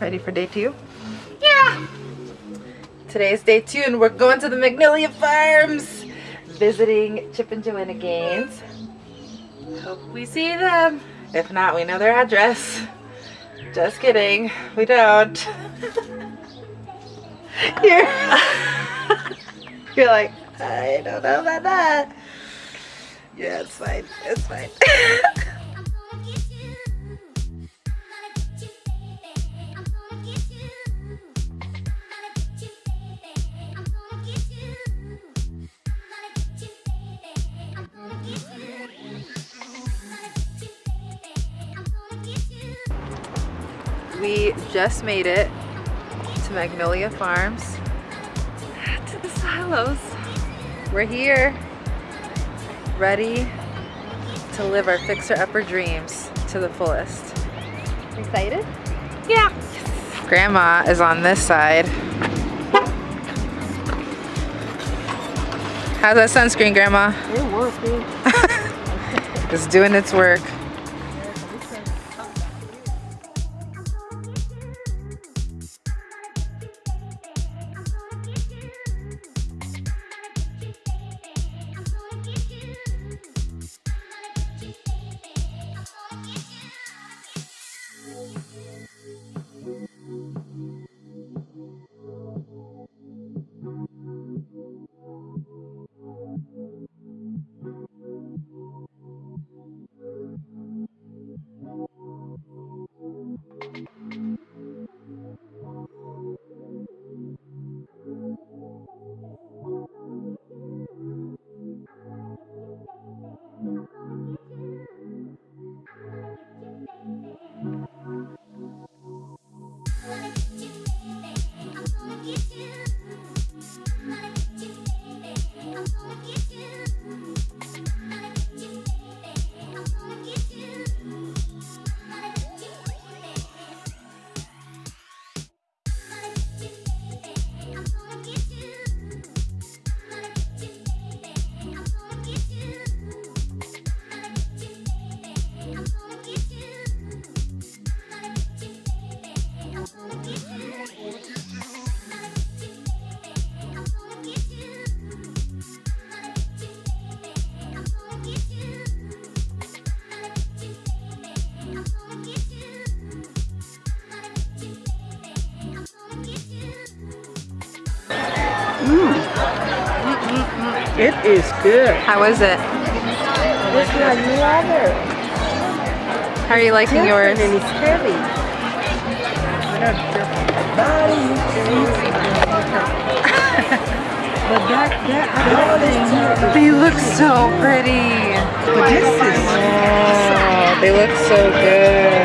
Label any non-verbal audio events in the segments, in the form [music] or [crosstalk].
Ready for day two? Yeah! Today's day two and we're going to the Magnolia Farms visiting Chip and Joanna Gaines. Hope we see them. If not, we know their address. Just kidding. We don't. [laughs] You're, [laughs] You're like, I don't know about that. Yeah, it's fine. It's fine. [laughs] [laughs] we just made it to Magnolia Farms. [sighs] To the silos. We're here, ready to live our fixer-upper dreams to the fullest. Excited? Yeah. Grandma is on this side. How's that sunscreen, Grandma? It working. [laughs] it's doing its work. It is good. How is it? It's like water. How are you liking yours? And it's heavy. but that, that, They look so pretty. but this is, Oh, they look so good.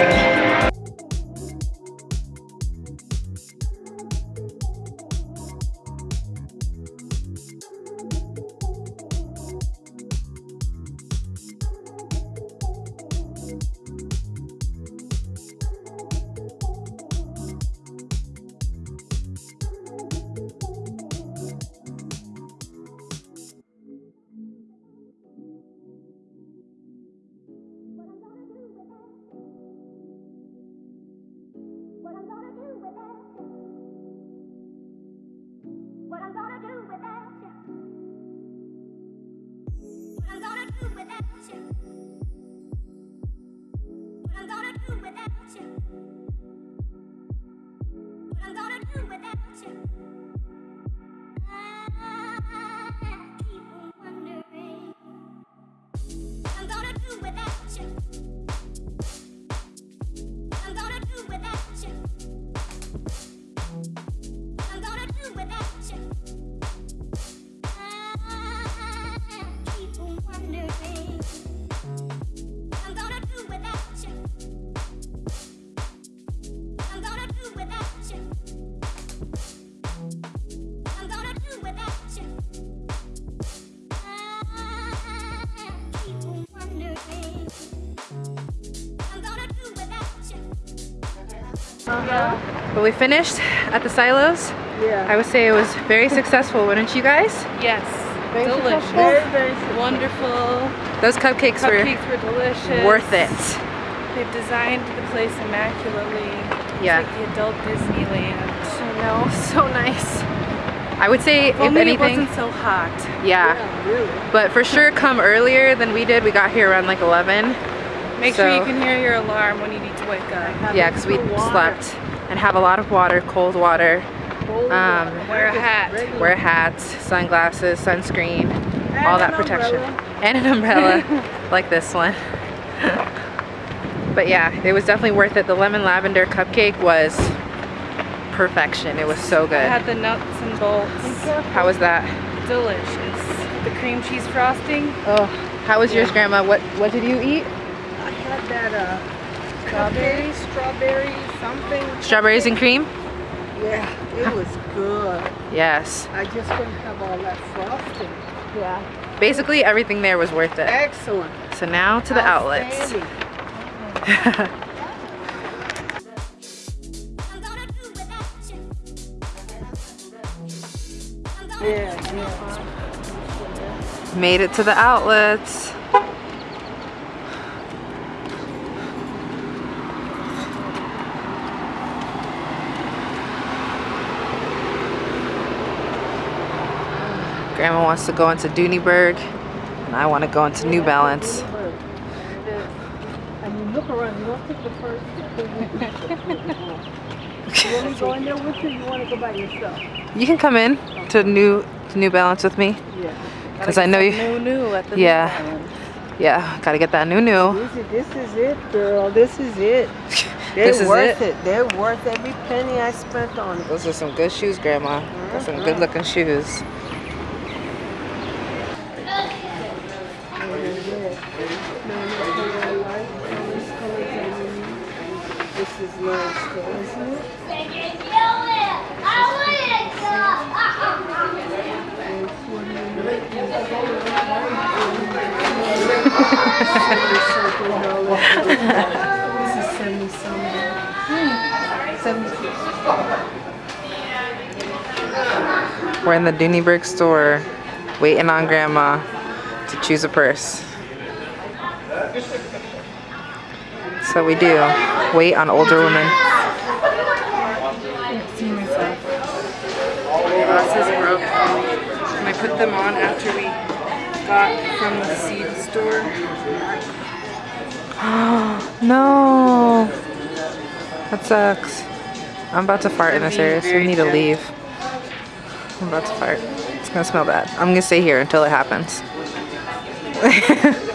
Uh-huh. But we finished at the silos. yeah. I would say it was very successful, wouldn't you guys? Yes. Delicious. Very, very. Wonderful. Those cupcakes, Cupcakes were delicious. worth it. They've designed the place immaculately. It's Yeah. like the adult Disneyland. I know, [laughs] so nice. I would say, If if anything, it wasn't so hot. yeah. Yeah, really. But for sure, come earlier than we did. We got here around like 11. Make sure you can hear your alarm when you need to wake up. Yeah, because we Water. slept and have a lot of water, cold water. Cold Um, water. Wear a hat. Wear hats, sunglasses, sunscreen, And all that an protection. umbrella. And an umbrella, [laughs] like this one. but yeah, it was definitely worth it. The lemon lavender cupcake was perfection. It was so good. I had the nuts and bolts. How was that? Delicious. The cream cheese frosting. Oh, how was yours, Grandma? What what did you eat? Had that uh, strawberry, strawberry something. Strawberries and cream? Yeah, it was good. Yes. I just couldn't have all that frosting. Yeah. Basically, everything there was worth it. Excellent. So now to the outlets. Outstanding. I'm gonna do without you. I'm gonna Yeah, yeah. Made it to the outlets. Grandma wants to go into Dooneyburg, and I want to go into New Balance. And you look around, you don't pick the first You want to go in there with you, you want to go by yourself? You can come in to New to New Balance with me, Yeah. because I know you. New new at the Yeah. Yeah, gotta get that new new. This is, this is it, girl. This is it. [laughs] They're This is worth it? it. They're worth every penny I spent on it. Those are some good shoes, Grandma. Got some uh-huh. good looking shoes. This is nice, though, isn't it? This is seventy something. Seventy. We're in the Dooneyburg store, waiting on Grandma to choose a purse. So we do wait on older women. See myself. Glasses. And I put them on after we got from the seed store. [gasps] no, that sucks. I'm about to fart in this area, so we need to leave. I'm about to fart. It's gonna smell bad. I'm gonna stay here until it happens. [laughs]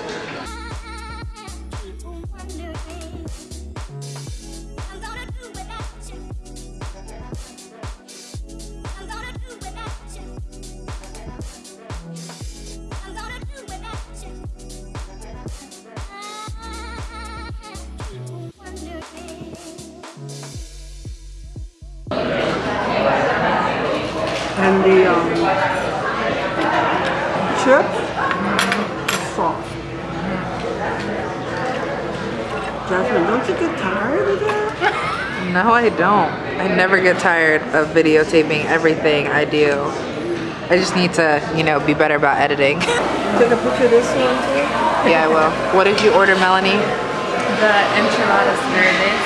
I don't. I never get tired of videotaping everything I do. I just need to, you know, be better about editing. [laughs] Take a picture of this one too. yeah, I will. What did you order, Melanie? The enchiladas verdes.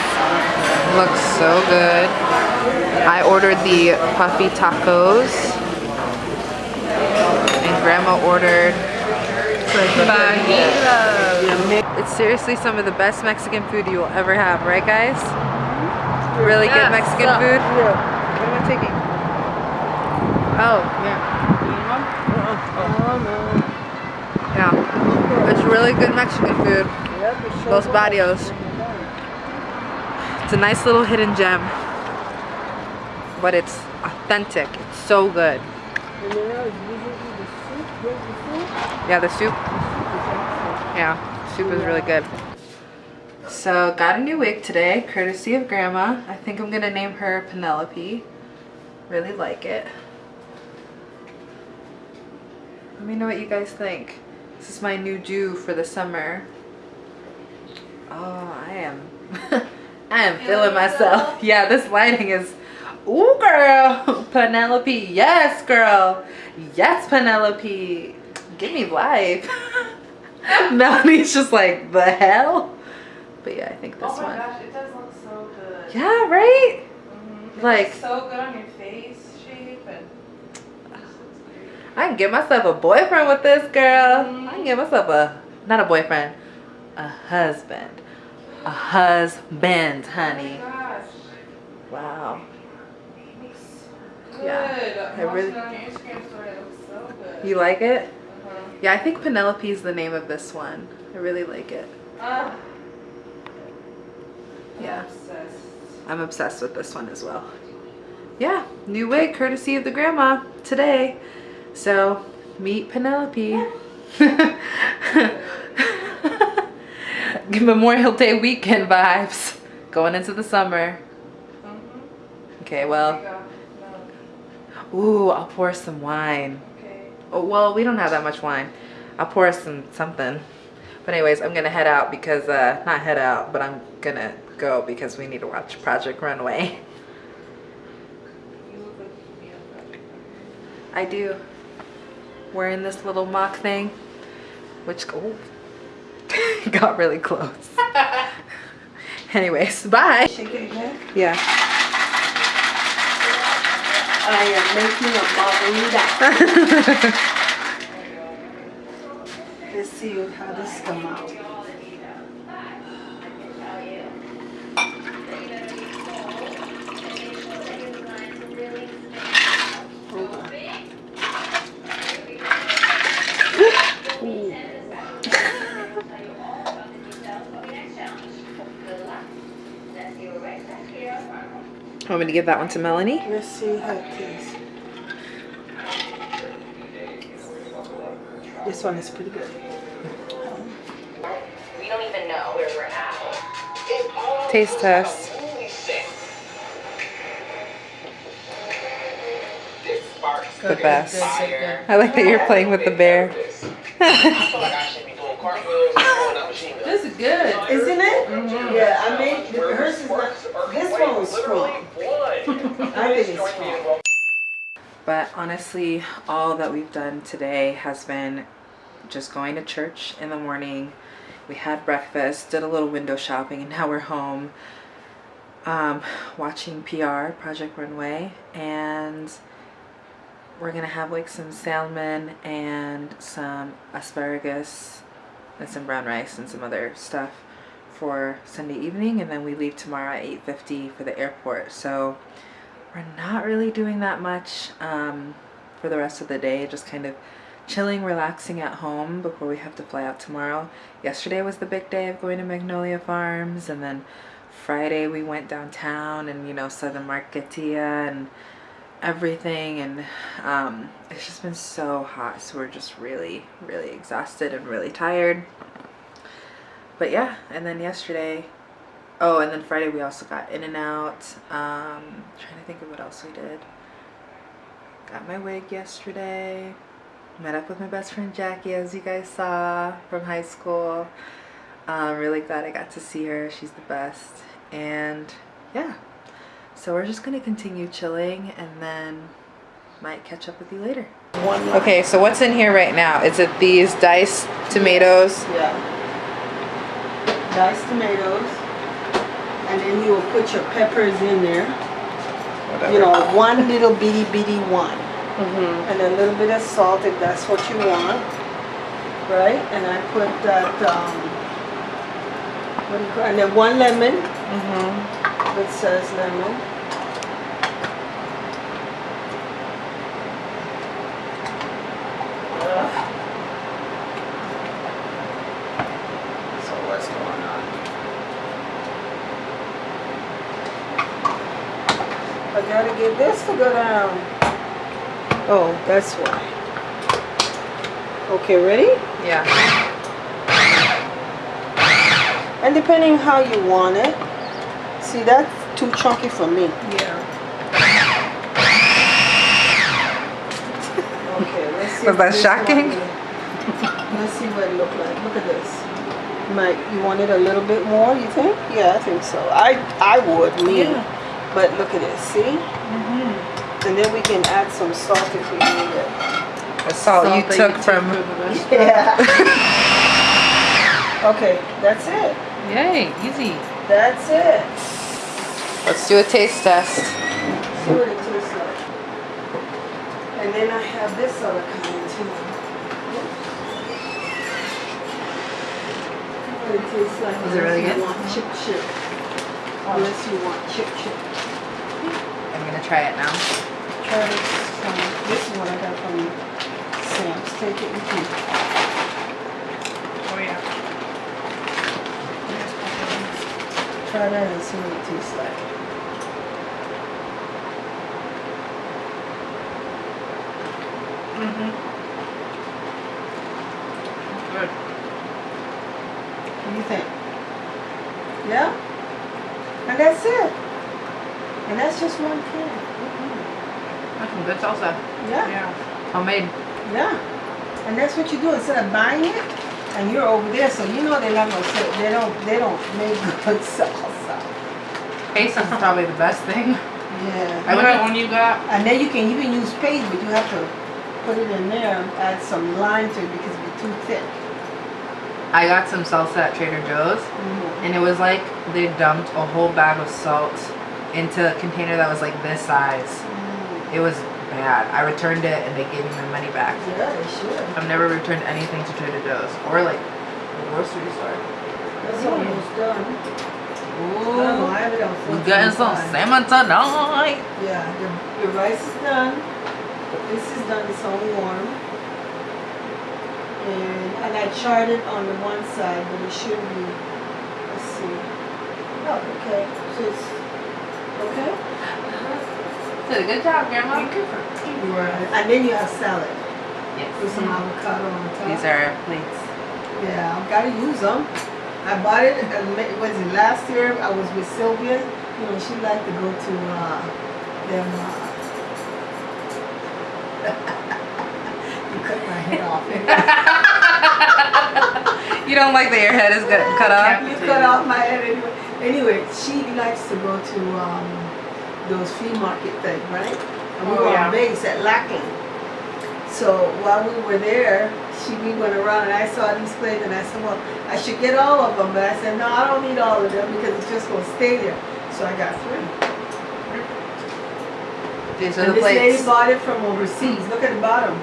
Looks so good. I ordered the puffy tacos. And grandma ordered Fajitas. It's seriously some of the best Mexican food you will ever have, right guys? Really good. Mexican food? Yeah. What am I taking? Oh, yeah. Oh. Yeah. It's really good Mexican food. Yeah, but show Los. Barrios. It's a nice little hidden gem. But it's authentic. It's so good. And then I was visiting the soup. Where's the soup? Yeah, the soup. Yeah, soup is really good. So, got a new wig today, courtesy of Grandma. I think I'm gonna name her Penelope. Really like it. Let me know what you guys think. This is my new do for the summer. Oh, I am. [laughs] I am feeling myself. Yeah, this lighting is Ooh, girl. [laughs] Penelope. Yes, girl. Yes, Penelope. Give me life. [laughs] Melanie's just like, the hell? But yeah, I think this oh my one. gosh, it does look so good. Yeah, right? Mhm. Like- so good on your face shape and. I can get myself a boyfriend with this girl. I can get myself a, not a boyfriend, a husband. A husband, honey. Oh my gosh. Wow. Looks Yeah, good. I really- it on your Instagram story. It looks so good. You like it? Uh-huh. Yeah, I think Penelope is the name of this one. I really like it. Ah. Yeah. I'm obsessed. With this one as well. Yeah, new wig courtesy of the grandma today. So, meet Penelope. [laughs] Memorial Day weekend vibes going into the summer. Mhm. Okay, well, you go. No. ooh, I'll pour some wine. Okay. Oh, well, we don't have that much wine. I'll pour some something. But anyways, I'm gonna head out because uh not head out, but I'm gonna go because we need to watch Project Runway. You look like you need. I do. Wearing this little mock thing, which oh, [laughs] got really close. [laughs] anyways, bye. Shake it again. Yeah. I am making a margarita. [laughs] Let's see how this come out. Me to give that one to Melanie? Let's see how it tastes. This one is pretty good. We don't even know where we're at. Taste test. The best. I like that you're playing with the bear. [laughs] This is good. Isn't it? Mm-hmm. Yeah, I made, hers is not, this one was strong. I think it's. But honestly, all that we've done today has been just going to church in the morning. We had breakfast, did a little window shopping, and now we're home um, watching PR, Project Runway, and we're gonna have like some salmon and some asparagus and some brown rice and some other stuff for Sunday evening, and then we leave tomorrow at 8.50 for the airport. So we're not really doing that much um, for the rest of the day, just kind of chilling, relaxing at home before we have to fly out tomorrow. Yesterday was the big day of going to Magnolia Farms, and then Friday we went downtown and, you know, saw the Marketia and everything, and um, it's just been so hot, so we're just really, really exhausted and really tired. But yeah, and then yesterday Oh, and then Friday we also got in and out. Um, trying to think of what else we did. Got my wig yesterday. Met up with my best friend Jackie, as you guys saw from high school. I'm really glad I got to see her. She's the best. And yeah, so we're just gonna continue chilling, and then might catch up with you later. Okay, so what's in here right now? Is it these diced tomatoes? Yeah. Diced tomatoes. And then you will put your peppers in there. You know, one little bitty bitty one. Mm-hmm. And a little bit of salt if that's what you want. Right? And I put that, um, what do you call it? And then one lemon. Mm-hmm. It says lemon. Ugh. So what's going on? I gotta get this to go down. Oh, that's why. Okay, ready? Yeah. And depending how you want it. See, that's too chunky for me. Yeah. Okay, let's see. Was that shocking? Let's see what it look like. Look at this. Might you want it a little bit more? You think? Yeah, I think so. I I would me. Yeah. But look at it, see? Mm-hmm. And then we can add some salt if we need it. The salt, you that took from. for the. Yeah. [laughs] okay, that's it. Yay, easy. That's it. Let's do a taste test. See what it tastes like. And then I have this other kind too. What it tastes like. Is it really good? want chip chip. Unless you want chip chip. I'm gonna try it now. Try this. Um, this is what I got from Sam's. Take it with you. Oh yeah. Try that and see what it tastes like. Mm-hmm. Good. What do you think? Yeah? And that's it. Just one can. Mm-hmm. That's some good salsa. Yeah. Yeah. Homemade. Yeah. And that's what you do instead of buying it and you're over there, so you know they're not gonna they don't they don't make [laughs] good salsa. Paste is probably the best thing. Yeah. I What would- one you got? And then you can even use paste, but you have to put it in there and add some lime to it because it'd be too thick. I got some salsa at Trader Joe's, mm-hmm. and it was like they dumped a whole bag of salt into a container that was like this size. It was bad. I returned it, and they gave me my money back. Yeah, they should. I've never returned anything to Trader Joe's or like the grocery store. That's almost done. Ooh, I have it on we're getting some 425. salmon tonight. Yeah, the, the rice is done. This is done, it's all warm. And, and I it on the one side, but it should be, let's see. Oh, okay, so it's, okay? Did a good job, Grandma. Right. And then you have salad with Yes. some avocado on top. These are our plates. Yeah, I've gotta use them. I bought it, uh, ma- was it last year? I was with Sylvia. You know, she liked to go to uh, them. Uh, [laughs] you cut my head off. [laughs] You don't like that your head is cut cut off? you cut off my head anyway. Anyway, she likes to go to um, those flea market things, right? And we Oh, were yeah. on base at Lackland. So while we were there, she we went around and I saw these plates and I said, well, I should get all of them, but I said, no, I don't need all of them because it's just gonna stay there. So I got three. These are And the this lady bought it from overseas. Look at the bottom.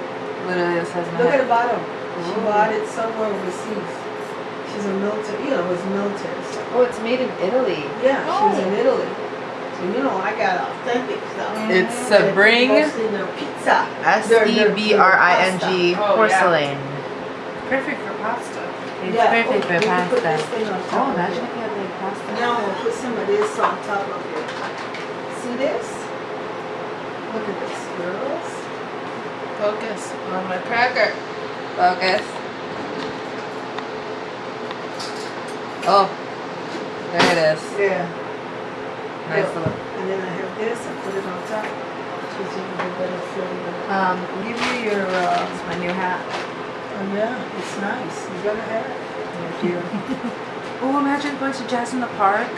Literally, has my Look at the bottom. She bought it somewhere overseas. She's a military, you know, it was military stuff. Oh, it's made in Italy. Yeah, she was in oh. Italy. So you know, I got authentic stuff. Mm. It's And Sebring Mostly their pizza. S Their- E their- B their R I N pasta. G Oh, yeah. porcelain. Perfect for pasta. It's Yeah, perfect oh, for we can put pasta. this thing on oh, top Oh, imagine if you had like pasta. Now we'll put some of this on top of it. See this? Look at this, girls. Focus on my cracker. Focus. Oh, there it is. Yeah. Nice Yeah. little. And then I have this, I put it on top. Gives you a better flavor. Um, Give you your, uh, it's my new hat. oh yeah, it's nice. You gotta have it. Thank you. [laughs] oh, imagine going to Jazz in the Park.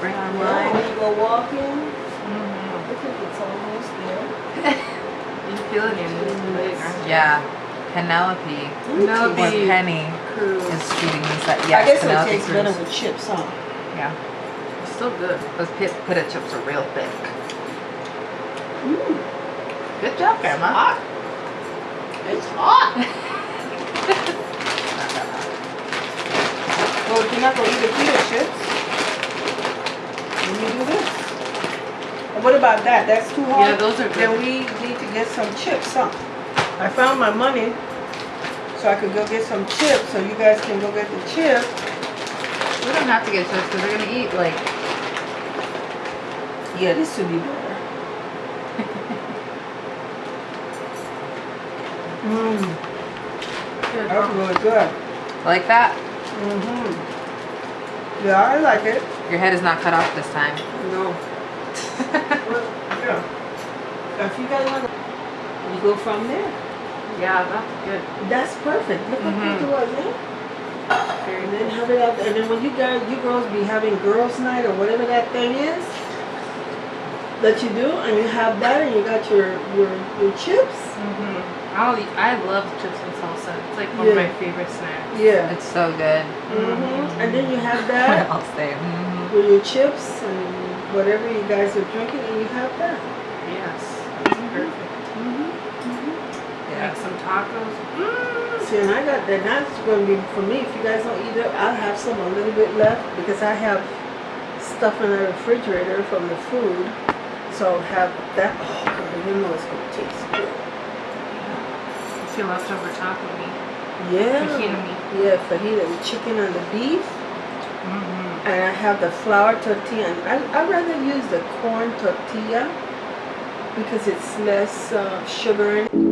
Bring on wine. when you go walking, Mm-hmm. I think it's almost there. [laughs] You feel it in your. Yeah. Penelope. Penelope. Or Penny Curls. is feeding me that. I Yes, guess it Penelope tastes better with chips, huh? Yeah. It's still good. Those pit, pita chips are real thick. Mm. Good job, Grandma. Hot. It's hot. [laughs] well, if you're not gonna eat the pita chips, then you do this. What about that? That's too hot. Yeah, those are good. Then we need to get some chips, huh? I found my money, so I could go get some chips, so you guys can go get the chips. We don't have to get chips because we're gonna eat like. Yeah, this should be better. [laughs] Mmm, that's really good. Like that. Mm-hmm. Yeah, I like it. Your head is not cut off this time. No. [laughs] Well, yeah. If you guys want, you go from there. Yeah, that's good. That's perfect. Look how Mhm. quick it was, eh? And then have it out there. And then when you guys, you girls be having girls' night or whatever that thing is that you do, and you have that, and you got your your your chips. Mm-hmm. I'll I love chips and salsa. It's like one of my favorite snacks. Yeah. It's so good. hmm And then you have [laughs] that I'll say. mhm. with your chips and whatever you guys are drinking, and you have that. Yes, that's perfect. Yeah. Got some tacos. Mm. See, and I got that. That's going to be for me. If you guys don't eat it, I'll have some a little bit left because I have stuff in the refrigerator from the food. So have that. Oh, God, you know it's going to taste good. If you leftover taco meat, Yeah. fajita meat. Yeah, fajita, the chicken and the beef. Mm-hmm. And I have the flour tortilla. And I, I'd rather use the corn tortilla because it's less uh, sugar in